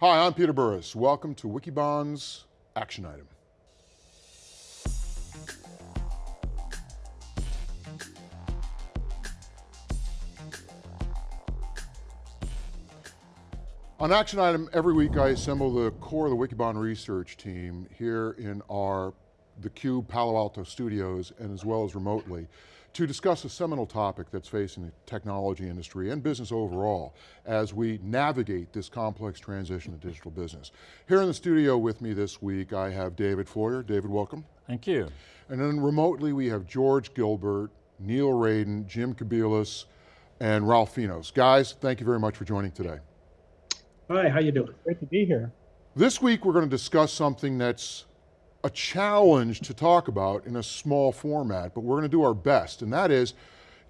Hi, I'm Peter Burris. Welcome to Wikibon's Action Item. On Action Item, every week I assemble the core of the Wikibon research team here in our theCUBE Palo Alto studios and as well as remotely to discuss a seminal topic that's facing the technology industry and business overall as we navigate this complex transition to digital business. Here in the studio with me this week, I have David Floyer. David, welcome. Thank you. And then remotely we have George Gilbert, Neil Raden, Jim Kobielus, and Ralph Finos. Guys, thank you very much for joining today. Hi, how you doing? Great to be here. This week we're going to discuss something that's a challenge to talk about in a small format, but we're going to do our best, and that is,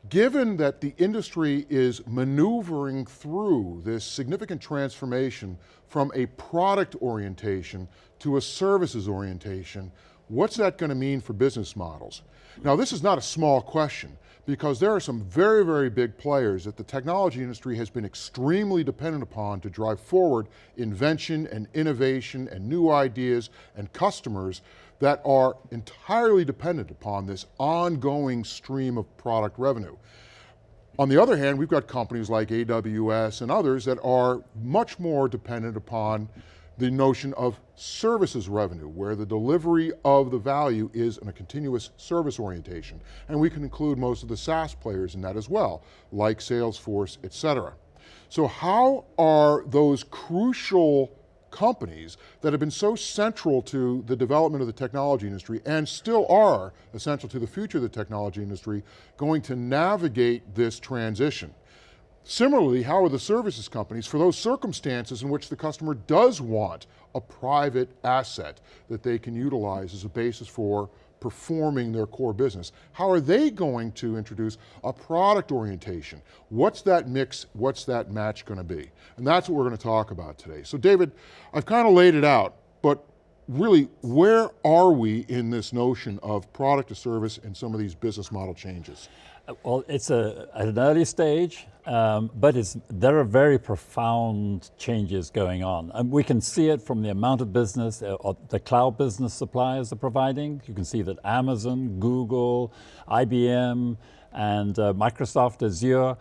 given that the industry is maneuvering through this significant transformation from a product orientation to a services orientation, what's that going to mean for business models? Now this is not a small question because there are some very, very big players that the technology industry has been extremely dependent upon to drive forward invention and innovation and new ideas and customers that are entirely dependent upon this ongoing stream of product revenue. On the other hand, we've got companies like AWS and others that are much more dependent upon the notion of services revenue, where the delivery of the value is in a continuous service orientation. And we can include most of the SaaS players in that as well, like Salesforce, et cetera. So how are those crucial companies that have been so central to the development of the technology industry and still are essential to the future of the technology industry going to navigate this transition? Similarly, how are the services companies for those circumstances in which the customer does want a private asset that they can utilize as a basis for performing their core business. How are they going to introduce a product orientation? What's that mix, what's that match going to be? And that's what we're going to talk about today. So David, I've kind of laid it out, but really, where are we in this notion of product to service and some of these business model changes? Well, it's a, at an early stage, um, but there are very profound changes going on. And we can see it from the amount of business uh, the cloud business suppliers are providing. You can see that Amazon, Google, IBM, and uh, Microsoft Azure,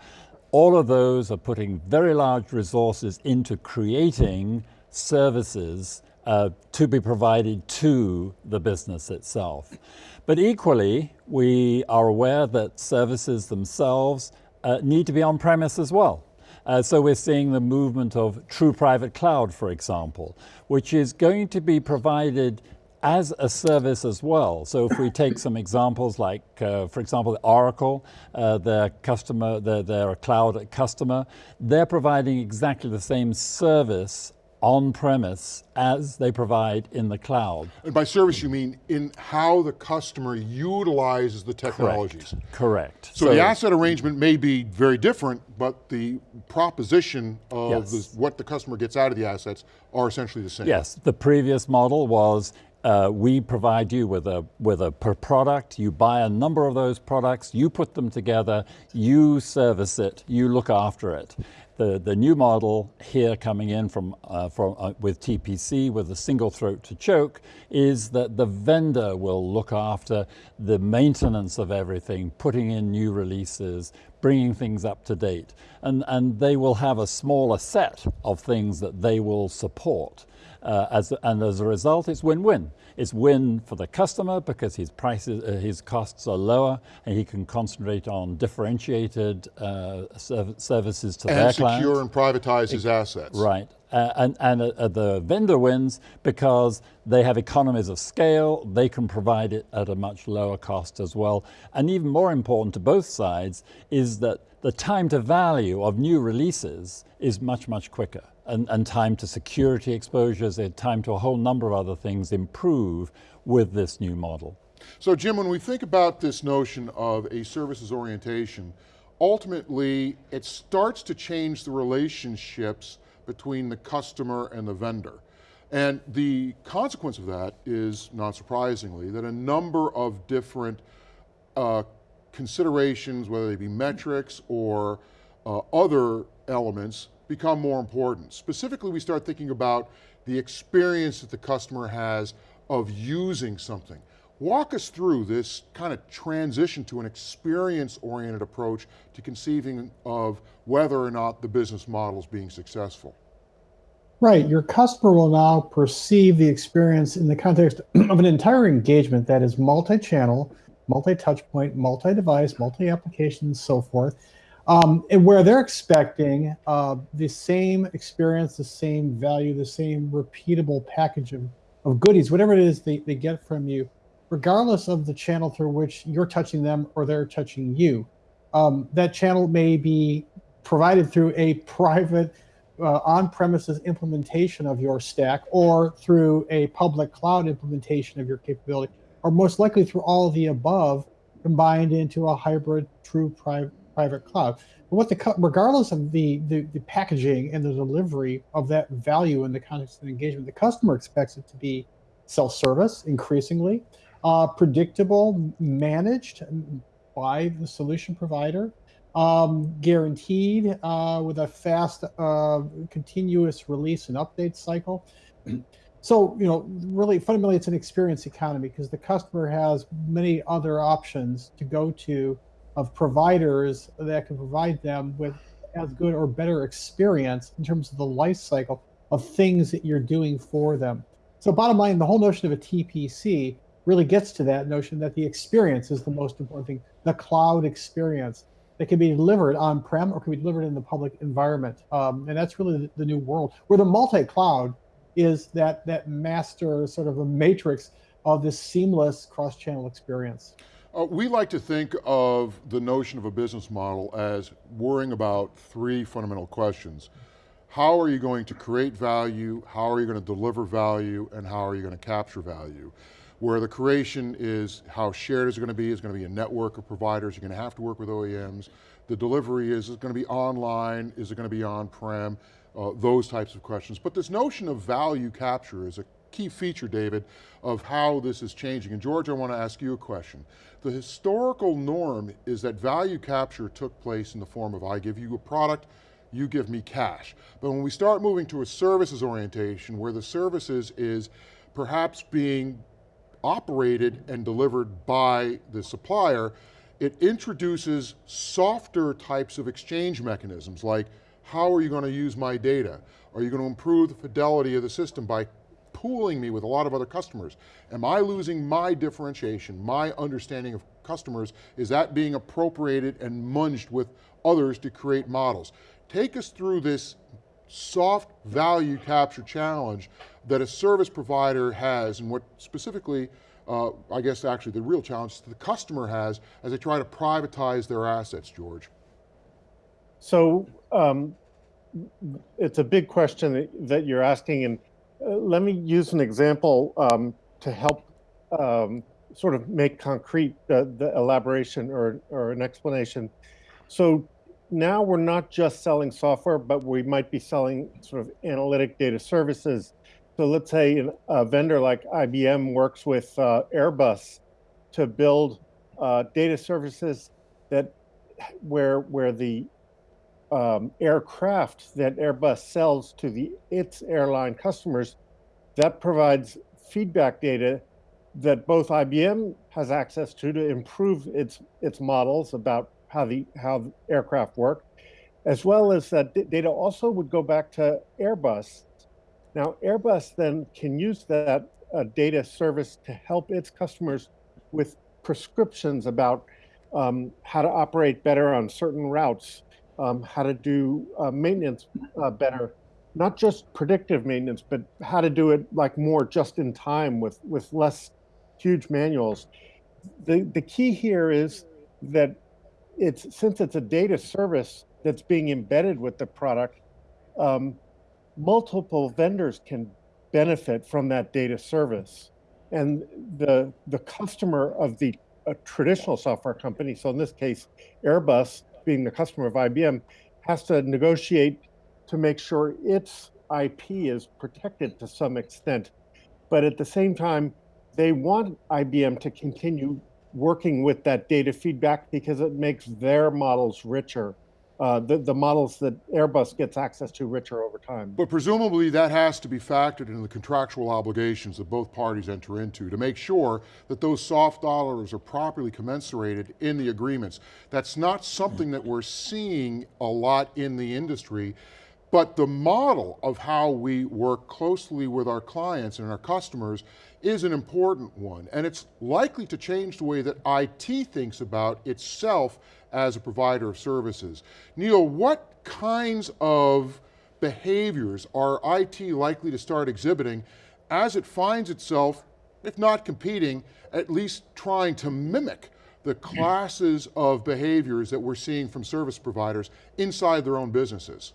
all of those are putting very large resources into creating services uh, to be provided to the business itself. But equally, we are aware that services themselves uh, need to be on-premise as well. Uh, so we're seeing the movement of true private cloud, for example, which is going to be provided as a service as well. So if we take some examples like, uh, for example, Oracle, uh, their customer, they're, they're cloud customer, they're providing exactly the same service on-premise as they provide in the cloud. And by service you mean in how the customer utilizes the technologies. Correct, correct. So, so the asset arrangement may be very different, but the proposition of yes. the, what the customer gets out of the assets are essentially the same. Yes, the previous model was uh, we provide you with a, with a per product, you buy a number of those products, you put them together, you service it, you look after it. The, the new model here coming in from, uh, from, uh, with TPC with a single throat to choke is that the vendor will look after the maintenance of everything, putting in new releases, bringing things up to date. And, and they will have a smaller set of things that they will support. Uh, as, and as a result, it's win-win. It's win for the customer because his prices, uh, his costs are lower, and he can concentrate on differentiated uh, serv services to and their clients. And secure and privatize his assets. Right, uh, and, and uh, the vendor wins because they have economies of scale, they can provide it at a much lower cost as well. And even more important to both sides is that the time to value of new releases is much, much quicker and, and time to security exposures, and time to a whole number of other things improve with this new model. So Jim, when we think about this notion of a services orientation, ultimately it starts to change the relationships between the customer and the vendor. And the consequence of that is, not surprisingly, that a number of different uh, considerations, whether they be metrics or uh, other elements, become more important. Specifically, we start thinking about the experience that the customer has of using something. Walk us through this kind of transition to an experience-oriented approach to conceiving of whether or not the business model is being successful. Right, your customer will now perceive the experience in the context of an entire engagement that is multi-channel, multi-touch point, multi-device, multi-application, and so forth, um, and where they're expecting uh, the same experience, the same value, the same repeatable package of, of goodies, whatever it is they, they get from you, regardless of the channel through which you're touching them or they're touching you. Um, that channel may be provided through a private uh, on-premises implementation of your stack or through a public cloud implementation of your capability, or most likely through all of the above combined into a hybrid true private private cloud. But what the regardless of the, the, the packaging and the delivery of that value in the context of engagement, the customer expects it to be self-service increasingly, uh, predictable, managed by the solution provider, um, guaranteed uh, with a fast, uh, continuous release and update cycle. so, you know, really fundamentally, it's an experience economy because the customer has many other options to go to of providers that can provide them with as good or better experience in terms of the life cycle of things that you're doing for them. So bottom line, the whole notion of a TPC really gets to that notion that the experience is the most important thing, the cloud experience that can be delivered on-prem or can be delivered in the public environment. Um, and that's really the, the new world where the multi-cloud is that, that master sort of a matrix of this seamless cross-channel experience. Uh, we like to think of the notion of a business model as worrying about three fundamental questions. How are you going to create value? How are you going to deliver value? And how are you going to capture value? Where the creation is how shared is it going to be, is going to be a network of providers, you're going to have to work with OEMs. The delivery is, is it going to be online, is it going to be on-prem, uh, those types of questions. But this notion of value capture is a key feature, David, of how this is changing. And George, I want to ask you a question. The historical norm is that value capture took place in the form of I give you a product, you give me cash. But when we start moving to a services orientation where the services is perhaps being operated and delivered by the supplier, it introduces softer types of exchange mechanisms like how are you going to use my data? Are you going to improve the fidelity of the system by pooling me with a lot of other customers. Am I losing my differentiation, my understanding of customers? Is that being appropriated and munged with others to create models? Take us through this soft value capture challenge that a service provider has and what specifically, uh, I guess actually the real challenge the customer has as they try to privatize their assets, George. So um, it's a big question that, that you're asking and uh, let me use an example um, to help um, sort of make concrete the, the elaboration or, or an explanation. So now we're not just selling software, but we might be selling sort of analytic data services. So let's say a vendor like IBM works with uh, Airbus to build uh, data services that where where the um, aircraft that Airbus sells to the its airline customers, that provides feedback data that both IBM has access to to improve its its models about how the how the aircraft work, as well as that data also would go back to Airbus. Now Airbus then can use that uh, data service to help its customers with prescriptions about um, how to operate better on certain routes um, how to do uh, maintenance uh, better, not just predictive maintenance, but how to do it like more just in time with, with less huge manuals. The, the key here is that it's since it's a data service that's being embedded with the product, um, multiple vendors can benefit from that data service. And the, the customer of the traditional software company, so in this case, Airbus, being the customer of IBM, has to negotiate to make sure its IP is protected to some extent. But at the same time, they want IBM to continue working with that data feedback because it makes their models richer. Uh, the, the models that Airbus gets access to richer over time. But presumably that has to be factored into the contractual obligations that both parties enter into to make sure that those soft dollars are properly commensurated in the agreements. That's not something that we're seeing a lot in the industry, but the model of how we work closely with our clients and our customers is an important one. And it's likely to change the way that IT thinks about itself as a provider of services. Neil, what kinds of behaviors are IT likely to start exhibiting as it finds itself, if not competing, at least trying to mimic the classes of behaviors that we're seeing from service providers inside their own businesses?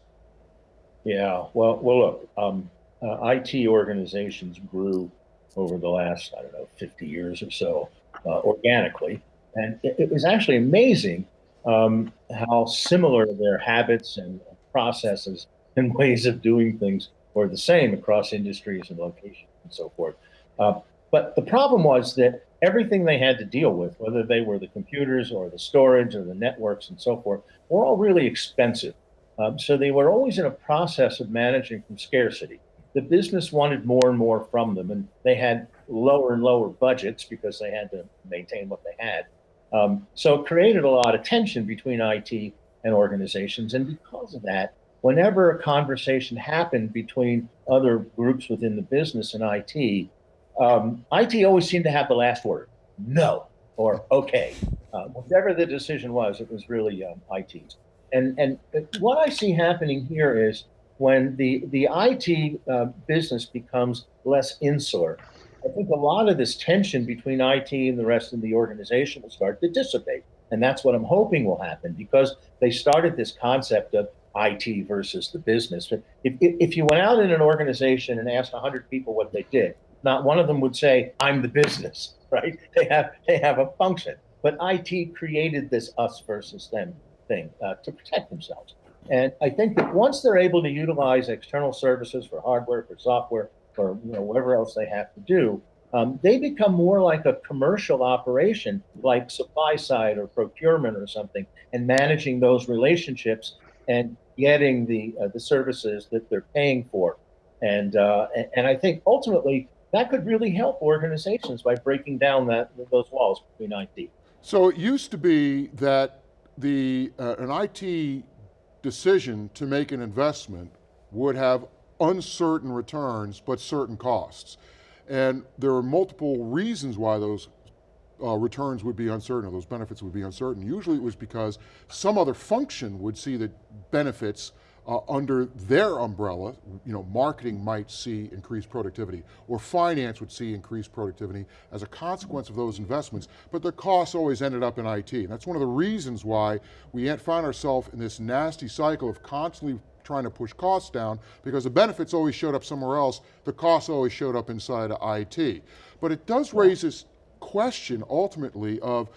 Yeah, well, well, look, um, uh, IT organizations grew over the last, I don't know, 50 years or so, uh, organically. And it, it, was actually amazing um, how similar their habits and processes and ways of doing things were the same across industries and locations and so forth. Uh, but the problem was that everything they had to deal with, whether they were the computers or the storage or the networks and so forth, were all really expensive. Um, so they were always in a process of managing from scarcity. The business wanted more and more from them, and they had lower and lower budgets because they had to maintain what they had. Um, so it created a lot of tension between IT and organizations. And because of that, whenever a conversation happened between other groups within the business and IT, um, IT always seemed to have the last word no or okay. Uh, whatever the decision was, it was really um, IT's. And, and what I see happening here is when the, the IT uh, business becomes less insular, I think a lot of this tension between IT and the rest of the organization will start to dissipate. And that's what I'm hoping will happen because they started this concept of IT versus the business. If, if, if you went out in an organization and asked 100 people what they did, not one of them would say, I'm the business, right? They have, they have a function. But IT created this us versus them thing uh, to protect themselves. And I think that once they're able to utilize external services for hardware, for software, or you know whatever else they have to do, um, they become more like a commercial operation, like supply side or procurement or something, and managing those relationships and getting the uh, the services that they're paying for. And uh, and I think ultimately that could really help organizations by breaking down that those walls between IT. So it used to be that the, uh, an IT decision to make an investment would have uncertain returns, but certain costs. And there are multiple reasons why those uh, returns would be uncertain, or those benefits would be uncertain. Usually it was because some other function would see the benefits uh, under their umbrella, you know, marketing might see increased productivity, or finance would see increased productivity as a consequence of those investments, but their costs always ended up in IT. And that's one of the reasons why we find ourselves in this nasty cycle of constantly trying to push costs down because the benefits always showed up somewhere else, the costs always showed up inside of IT. But it does raise this question ultimately of,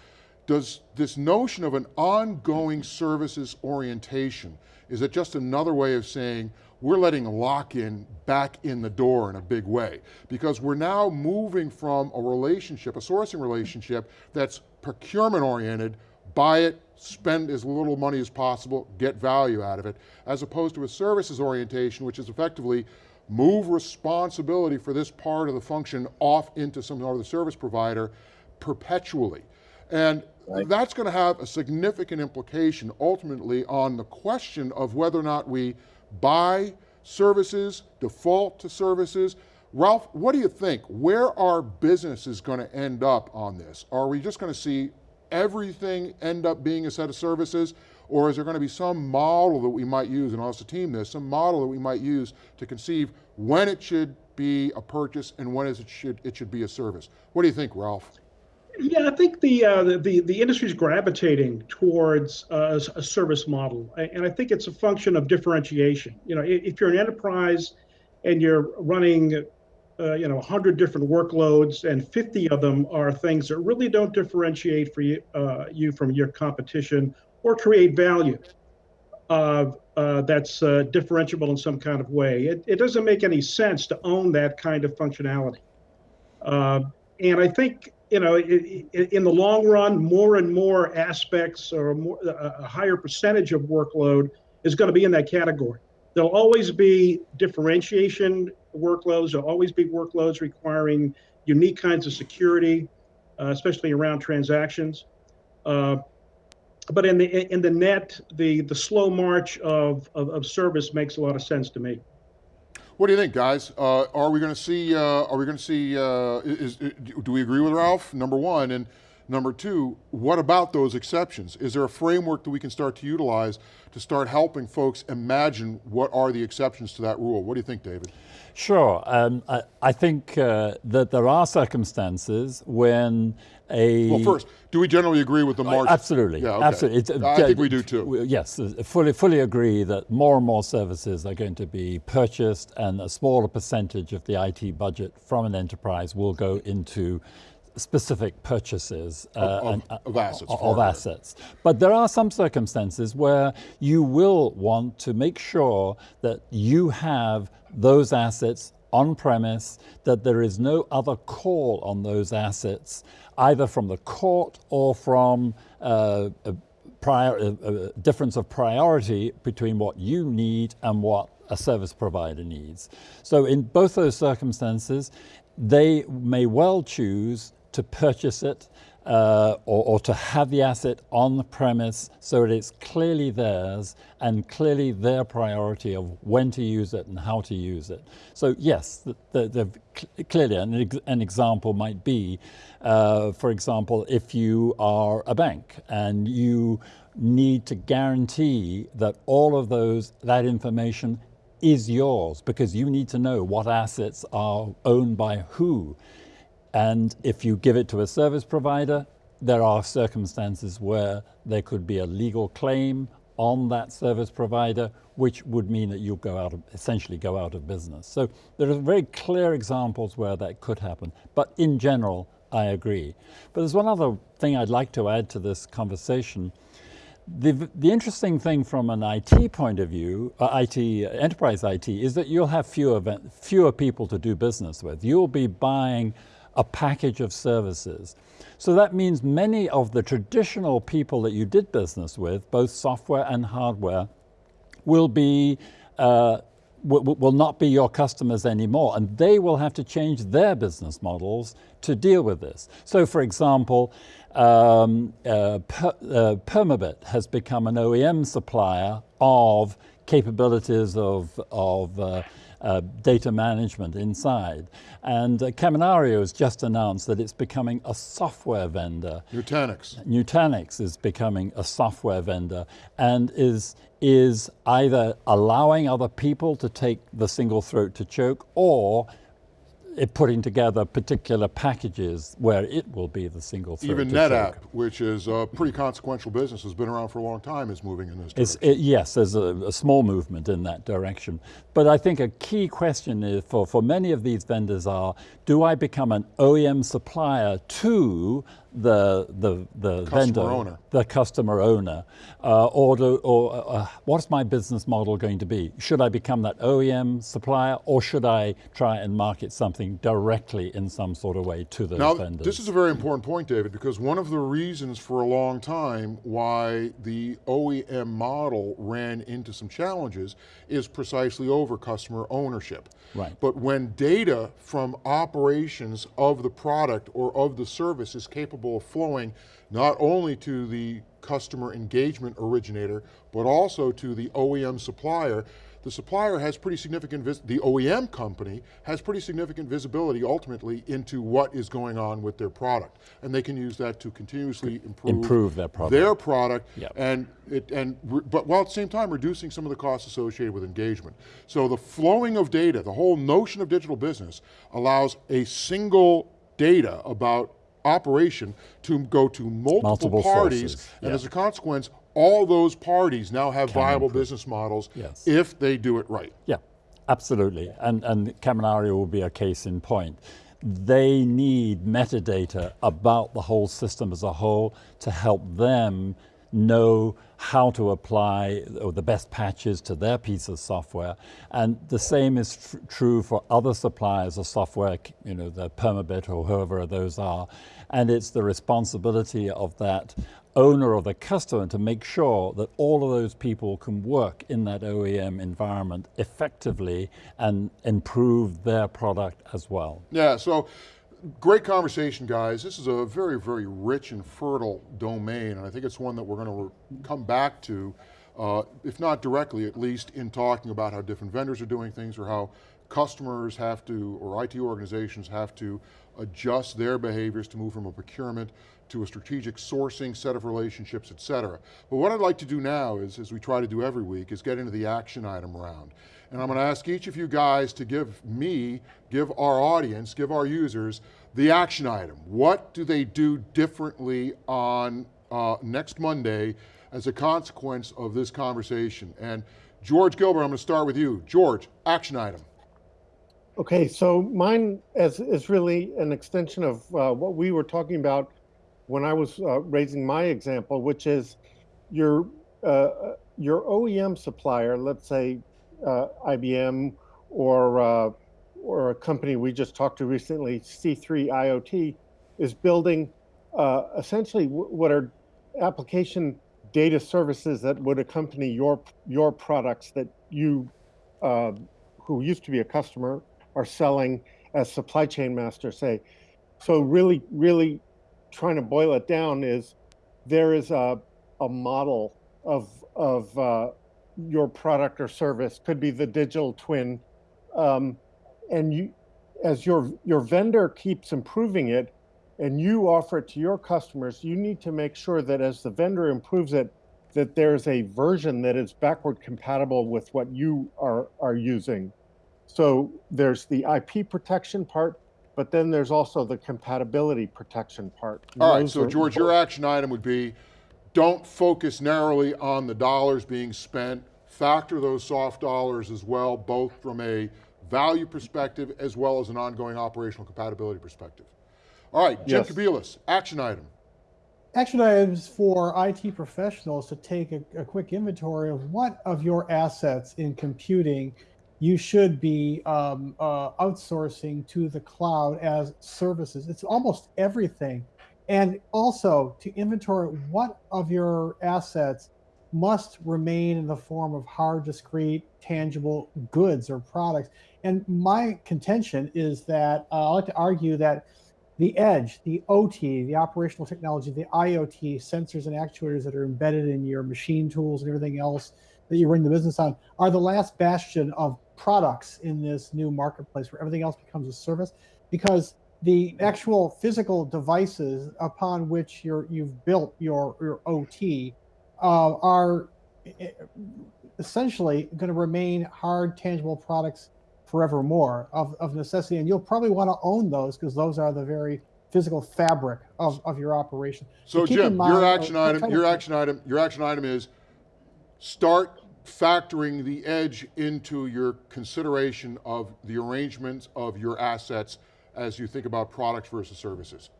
does this notion of an ongoing services orientation, is it just another way of saying we're letting lock-in back in the door in a big way? Because we're now moving from a relationship, a sourcing relationship that's procurement oriented, buy it, spend as little money as possible, get value out of it, as opposed to a services orientation, which is effectively move responsibility for this part of the function off into some other service provider perpetually. And Right. That's going to have a significant implication ultimately on the question of whether or not we buy services, default to services. Ralph, what do you think? Where are businesses going to end up on this? Are we just going to see everything end up being a set of services? Or is there going to be some model that we might use, and I'll also team this, some model that we might use to conceive when it should be a purchase and when it should, it should be a service? What do you think, Ralph? Yeah, I think the uh, the the industry is gravitating towards uh, a service model, and I think it's a function of differentiation. You know, if you're an enterprise and you're running, uh, you know, 100 different workloads, and 50 of them are things that really don't differentiate for you uh, you from your competition or create value uh, that's uh, differentiable in some kind of way, it, it doesn't make any sense to own that kind of functionality. and I think you know, in the long run, more and more aspects or more, a a higher percentage of workload is going to be in that category. There'll always be differentiation workloads. There'll always be workloads requiring unique kinds of security, uh, especially around transactions. Uh, but in the in the net, the the slow march of, of, of service makes a lot of sense to me. What do you think, guys? Uh, are we going to see? Uh, are we going to see? Uh, is, is, do we agree with Ralph? Number one, and number two, what about those exceptions? Is there a framework that we can start to utilize to start helping folks imagine what are the exceptions to that rule? What do you think, David? Sure. Um, I, I think uh, that there are circumstances when a Well, first, do we generally agree with the march? Absolutely, Yeah, okay. absolutely. It's, I think we do too. Yes, uh, fully, fully agree that more and more services are going to be purchased, and a smaller percentage of the IT budget from an enterprise will go into specific purchases uh, of- and, uh, of assets, Of, assets, but there are some circumstances where you will want to make sure that you have those assets on premise, that there is no other call on those assets, either from the court or from uh, a, prior, a, a difference of priority between what you need and what a service provider needs. So in both those circumstances, they may well choose to purchase it uh, or, or to have the asset on the premise so that it's clearly theirs and clearly their priority of when to use it and how to use it. So yes, the, the, the, clearly an, an example might be, uh, for example, if you are a bank and you need to guarantee that all of those that information is yours because you need to know what assets are owned by who. And if you give it to a service provider, there are circumstances where there could be a legal claim on that service provider, which would mean that you'll go out of, essentially go out of business. So there are very clear examples where that could happen. But in general, I agree. But there's one other thing I'd like to add to this conversation. The, the interesting thing from an IT point of view, uh, IT, enterprise IT, is that you'll have fewer, fewer people to do business with. You'll be buying a package of services. So that means many of the traditional people that you did business with, both software and hardware, will be uh, will, not be your customers anymore, and they will have to change their business models to deal with this. So, for example, um, uh, per, uh, Permabit has become an OEM supplier of capabilities of, of uh, data management inside. And uh, Kaminario has just announced that it's becoming a software vendor. Nutanix. Nutanix is becoming a software vendor and is is either allowing other people to take the single throat to choke or putting together particular packages where it will be the single throat Even NetApp, which is a pretty consequential business, has been around for a long time, is moving in this direction. it, yes, there's a, a small movement in that direction. But I think a key question is for, for many of these vendors are, do I become an OEM supplier to the, the, the Customer vendor, owner. the customer owner, uh, or, do, or uh, what's my business model going to be? Should I become that OEM supplier, or should I try and market something directly in some sort of way to those Now, vendors? this is a very important point, David, because one of the reasons for a long time why the OEM model ran into some challenges is precisely over customer ownership. Right. But when data from operations of the product or of the service is capable of flowing not only to the customer engagement originator, but also to the OEM supplier, the supplier has pretty significant, vis- the OEM company has pretty significant visibility ultimately into what is going on with their product. And they can use that to continuously improve, Improve their product. their product Yep. and it, and, but while at the same time reducing some of the costs associated with engagement. So the flowing of data, the whole notion of digital business allows a single data about operation to go to multiple, Multiple parties, sources, and yeah. as a consequence, all those parties now have viable business models Yes. if they do it right. Yeah, absolutely. And, and Kaminario will be a case in point. They need metadata about the whole system as a whole to help them know how to apply or the best patches to their piece of software. And the same is tr true for other suppliers of software, you know, the Permabit or whoever those are. And it's the responsibility of that owner or the customer to make sure that all of those people can work in that OEM environment effectively and improve their product as well. Yeah, so great conversation, guys. This is a very, very rich and fertile domain, and I think it's one that we're going to come back to, uh, if not directly, at least in talking about how different vendors are doing things or how customers have to, or IT organizations have to adjust their behaviors to move from a procurement to a strategic sourcing set of relationships, et cetera. But what I'd like to do now is, as we try to do every week, is get into the action item round. And I'm going to ask each of you guys to give me, give our audience, give our users the action item. What do they do differently on uh, next Monday as a consequence of this conversation? And George Gilbert, I'm going to start with you. George, action item. Okay, so mine is, is really an extension of uh, what we were talking about when I was uh, raising my example, which is your uh, your OEM supplier, let's say uh, IBM or uh, or a company we just talked to recently, C3 IoT, is building uh, essentially what are application data services that would accompany your your products that you who used to be a customer are selling as supply chain master say. So really, really trying to boil it down is there is a, a model of, of uh, your product or service, could be the digital twin. Um, and you, as your, your vendor keeps improving it and you offer it to your customers, you need to make sure that as the vendor improves it, that there's a version that is backward compatible with what you are, are using. So there's the IP protection part, but then there's also the compatibility protection part. All right, so George, your action item would be, don't focus narrowly on the dollars being spent, factor those soft dollars as well, both from a value perspective as well as an ongoing operational compatibility perspective. All right, Jim yes. action item. Action items for IT professionals to take a, a quick inventory of what of your assets in computing you should be um, uh, outsourcing to the cloud as services. It's almost everything. And also to inventory what of your assets must remain in the form of hard, discrete, tangible goods or products. And my contention is that uh, I like to argue that the edge, the OT, the operational technology, the IoT, sensors and actuators that are embedded in your machine tools and everything else that you run the business on are the last bastion of products in this new marketplace where everything else becomes a service because the actual physical devices upon which you're, you've built your, your OT uh, are essentially going to remain hard, tangible products forevermore of, of necessity. And you'll probably want to own those because those are the very physical fabric of, of your operation. So, so Jim, mind, your action uh, item, your action item, your action item is start factoring the edge into your consideration of the arrangements of your assets as you think about products versus services?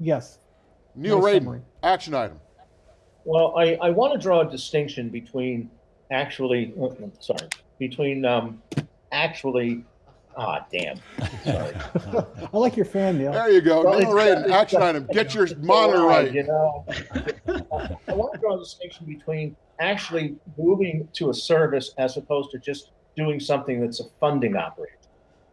Yes. Neil nice Raden, action item. Well, I, I want to draw a distinction between actually, oh, sorry, between um, actually, ah, damn, sorry. I like your fan, Neil. There you go, well, Neil Raden, action item, get your monitor right. You know, I want to draw a distinction between actually moving to a service as opposed to just doing something that's a funding operation.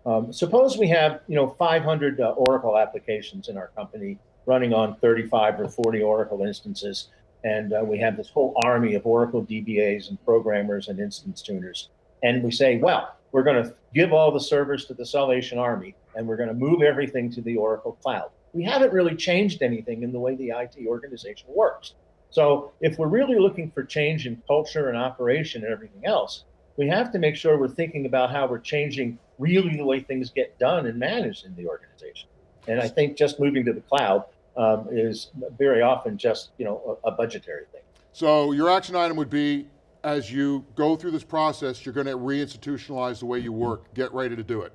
Um, suppose we have, you know, 500 uh, Oracle applications in our company running on 35 or 40 Oracle instances, and uh, we have this whole army of Oracle DBAs and programmers and instance tuners. And we say, well, we're going to give all the servers to the Salvation Army, and we're going to move everything to the Oracle Cloud. We haven't really changed anything in the way the IT organization works. So if we're really looking for change in culture and operation and everything else, we have to make sure we're thinking about how we're changing really the way things get done and managed in the organization. And I think just moving to the cloud um, is very often just you know a, a budgetary thing. So your action item would be, as you go through this process, you're going to reinstitutionalize the way you work. Get ready to do it.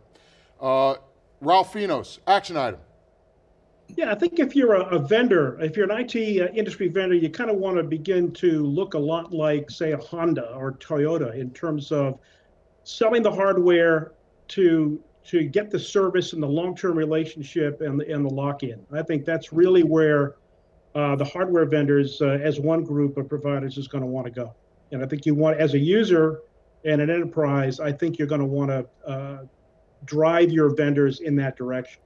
Uh, Ralph Finos, action item. Yeah, I think if you're a, a vendor, if you're an IT uh, industry vendor, you kind of want to begin to look a lot like, say, a Honda or Toyota in terms of selling the hardware to to get the service and the long-term relationship and the, and the lock-in. I think that's really where uh, the hardware vendors, uh, as one group of providers, is going to want to go. And I think you want, as a user and an enterprise, I think you're going to want to uh, drive your vendors in that direction.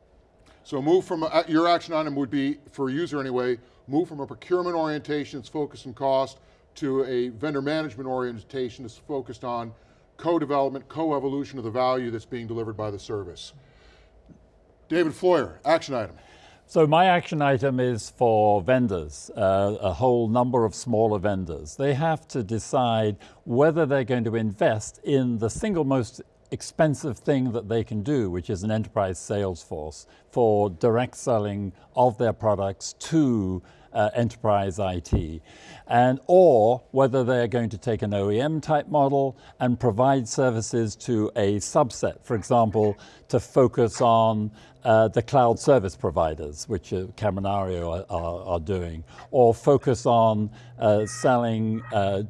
So move from, a, your action item would be, for a user anyway, move from a procurement orientation that's focused on cost to a vendor management orientation that's focused on co-development, co-evolution of the value that's being delivered by the service. David Floyer, action item. So my action item is for vendors, uh, a whole number of smaller vendors. They have to decide whether they're going to invest in the single most expensive thing that they can do, which is an enterprise sales force for direct selling of their products to uh, enterprise IT, and or whether they're going to take an OEM type model and provide services to a subset, for example, to focus on uh, the cloud service providers, which uh, Kaminario are, are, are, doing, or focus on uh, selling uh,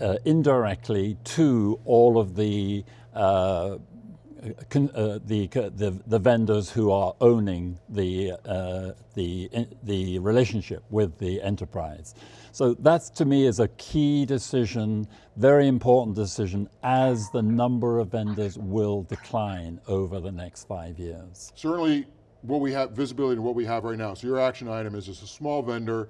uh, indirectly to all of the uh, uh, the, the, the, vendors who are owning the, uh, the, the relationship with the enterprise. So that to me is a key decision, very important decision as the number of vendors will decline over the next five years. Certainly what we have, visibility to what we have right now. So your action item is as a small vendor,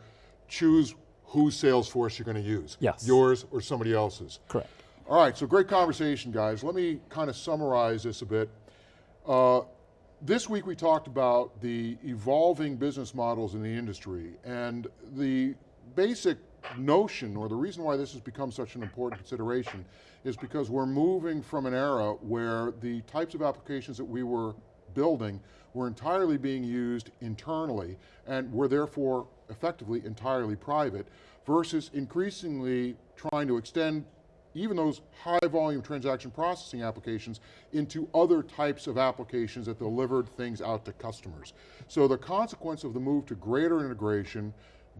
choose whose Salesforce you're going to use. Yes. Yours or somebody else's. Correct. All right, so great conversation, guys. Let me kind of summarize this a bit. Uh, this week we talked about the evolving business models in the industry and the basic notion or the reason why this has become such an important consideration is because we're moving from an era where the types of applications that we were building were entirely being used internally and were therefore effectively entirely private versus increasingly trying to extend even those high volume transaction processing applications into other types of applications that delivered things out to customers. So the consequence of the move to greater integration,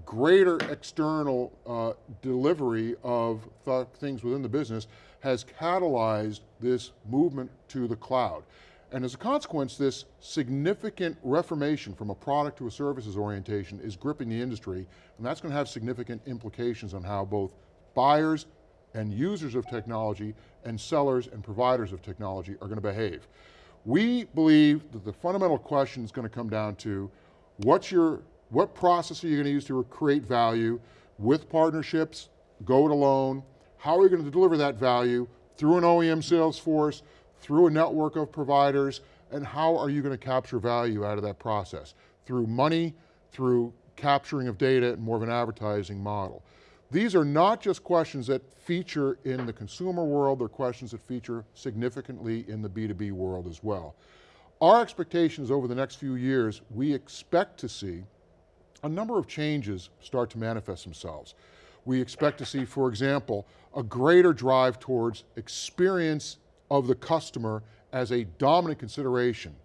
greater external uh, delivery of th things within the business has catalyzed this movement to the cloud. And as a consequence, this significant reformation from a product to a services orientation is gripping the industry, and that's going to have significant implications on how both buyers, and users of technology and sellers and providers of technology are going to behave. We believe that the fundamental question is going to come down to what's your, what process are you going to use to create value with partnerships, go it alone, how are you going to deliver that value through an OEM sales force, through a network of providers, and how are you going to capture value out of that process? Through money, through capturing of data, and more of an advertising model. These are not just questions that feature in the consumer world, they're questions that feature significantly in the B2B world as well. Our expectations over the next few years, we expect to see a number of changes start to manifest themselves. We expect to see, for example, a greater drive towards experience of the customer as a dominant consideration.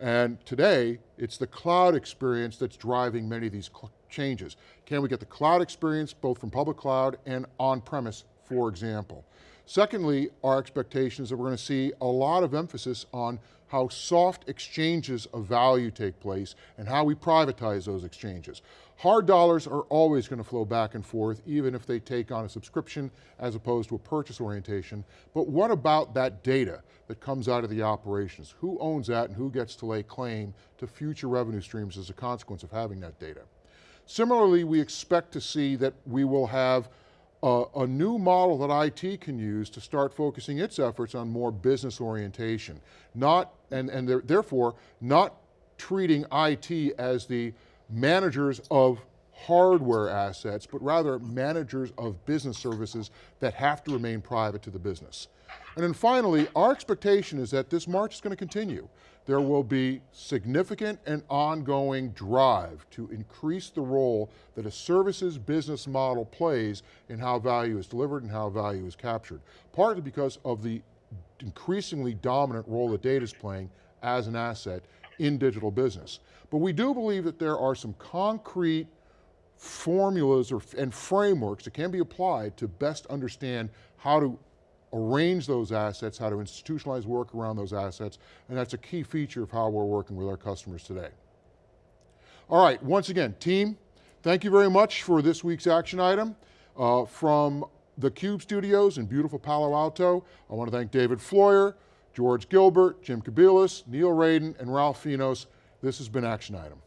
And today, it's the cloud experience that's driving many of these changes. Can we get the cloud experience both from public cloud and on-premise, for example? Secondly, our expectation is that we're going to see a lot of emphasis on how soft exchanges of value take place and how we privatize those exchanges. Hard dollars are always going to flow back and forth, even if they take on a subscription as opposed to a purchase orientation. But what about that data that comes out of the operations? Who owns that and who gets to lay claim to future revenue streams as a consequence of having that data? Similarly, we expect to see that we will have a, a, new model that IT can use to start focusing its efforts on more business orientation. Not, and, and therefore, not treating IT as the managers of hardware assets, but rather managers of business services that have to remain private to the business. And then finally, our expectation is that this march is going to continue there will be significant and ongoing drive to increase the role that a services business model plays in how value is delivered and how value is captured. Partly because of the increasingly dominant role that data is playing as an asset in digital business. But we do believe that there are some concrete formulas or, and frameworks that can be applied to best understand how to arrange those assets, how to institutionalize work around those assets, and that's a key feature of how we're working with our customers today. All right, once again, team, thank you very much for this week's action item. Uh, from the Cube Studios in beautiful Palo Alto, I want to thank David Floyer, George Gilbert, Jim Kobielus, Neil Raden, and Ralph Finos. This has been Action Item.